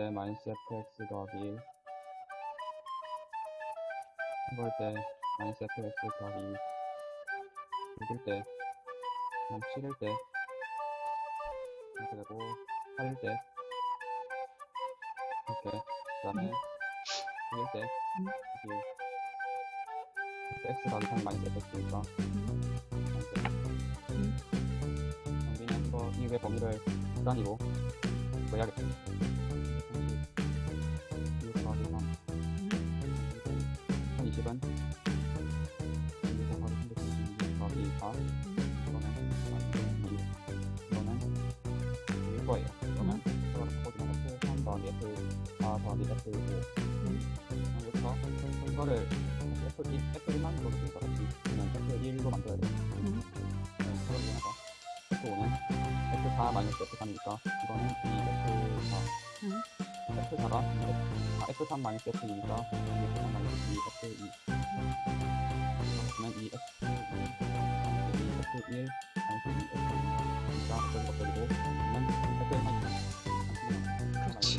때 마이너스 fx 더하기 1 이걸 때 마이너스 fx 더하기 2 6일 때 그냥 7일 때. 이렇게 되고 8일 때. 이렇게 그 다음에 9일 때. 음. 더하기 3 마이너스 fx니까 음. 우리는 이거 이외 범위를 극단위로 구해야겠다 더하기 4 이거는 마이너스 2 이거는 6일 거예요 이거는 이거를 바꿔주면 F3 더하기 F4 더하기 F5 여기서 이거를 F1, F1만 으로 쓰니까 같이 그냥 F1로 만들어야 돼요 음. 네, 그걸 이용해서 F5는 F4 마이너스 F3이니까 이거는 2 F4 음. F4가 아, F3 마이너스 F2니까 2 F3 마이너스 2 F2 F2니까 어쩌고 저쩌고 그러면 F1 마이너스 그렇지.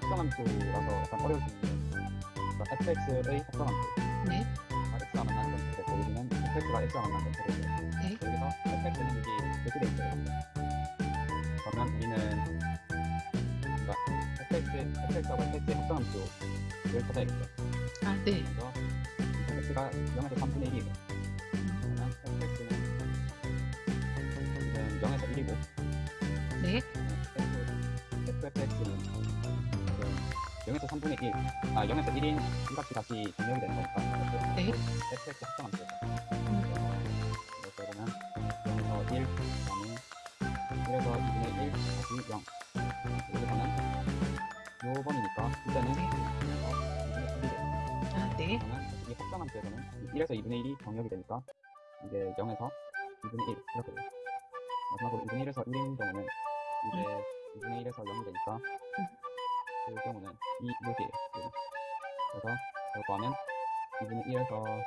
합성함 수라서 약간 어려울 수 있는데 그러니까 fx의 합성함수 네. 가 x가 만나는 건 되고 여기는 fx가 x가 만나는 건 되고 네. 여기서 fx는 여기 이렇게 돼 있어요 그러면 우리는 그러니까 fx, fx하고 fx의 합성함수를 찾아야겠죠 아, 네. 그래서 fx가 0에서 3분의 1이에요 0에서 1이고 네. f, fx는 지금 0에서 3분의 1, 아 0에서 1인 이 값이 다시 정렬이 되는 거니까 네. fx 음. 이렇게 보면 0에서 1, 그다음에 1에서 2분의 1, 다시 0 여기서는 요 번이니까 이때는 네. 1에서 2분의 1이에요 아, 네. 그러면 이 합성함수에서는 1에서 2분의 1이 정렬이 되니까 이게 0에서 2분의 1 이렇게 돼요 마지막으로 2분의 1에서 1인 경우는 이제 2분의 1에서 0이 되니까 그 경우는 2, 6이에요 그래서 이걸 구하면 2분의 1에서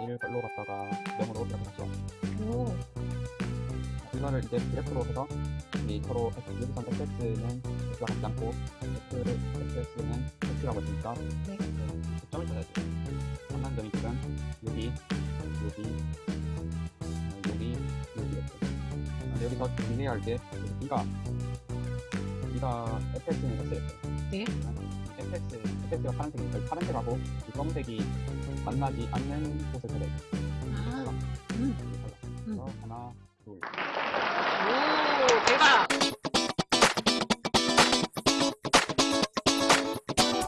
1로 갔다가 0으로 이렇게 다시 와요 오. 이거를 이제 그래프로 해서 이 서로 여기선 fx는 x가 같지 않고 x를 fx는 x라고 했으니까 네. 점을 찾아야 돼요. 만난 점이 지금 여기, 여기, 여기서 주의해야 할게 b가 b가 fx는 x였어요. 네. fx, fx가 파란색이니까 이 파란색하고 이 검은색이 만나지 않는 곳을 찾아야 돼요. 아, 음. 그래서 하나, 둘.